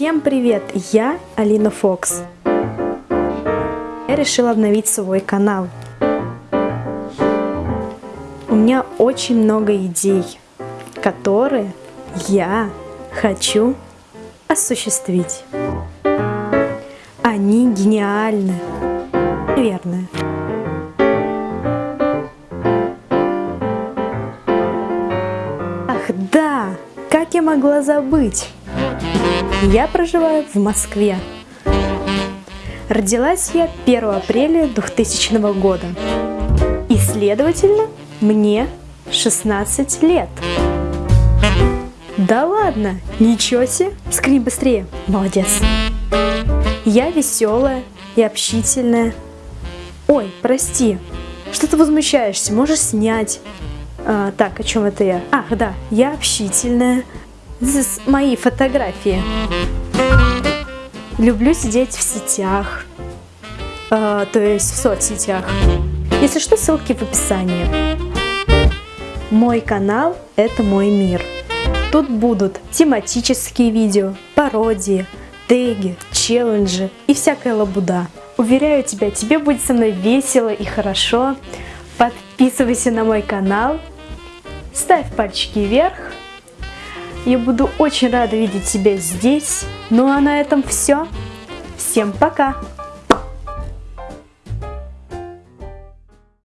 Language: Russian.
Всем привет! Я Алина Фокс. Я решила обновить свой канал. У меня очень много идей, которые я хочу осуществить. Они гениальны. Наверное. Ах да, как я могла забыть? Я проживаю в Москве. Родилась я 1 апреля 2000 года. И, следовательно, мне 16 лет. Да ладно, ничего себе, скрин быстрее, молодец. Я веселая и общительная. Ой, прости, что ты возмущаешься, можешь снять. А, так, о чем это я? Ах, да, я общительная. Здесь мои фотографии. Люблю сидеть в сетях, э, то есть в соцсетях. Если что, ссылки в описании. Мой канал – это мой мир. Тут будут тематические видео, пародии, теги, челленджи и всякая лабуда. Уверяю тебя, тебе будет со мной весело и хорошо. Подписывайся на мой канал, ставь пальчики вверх. Я буду очень рада видеть тебя здесь. Ну а на этом все. Всем пока!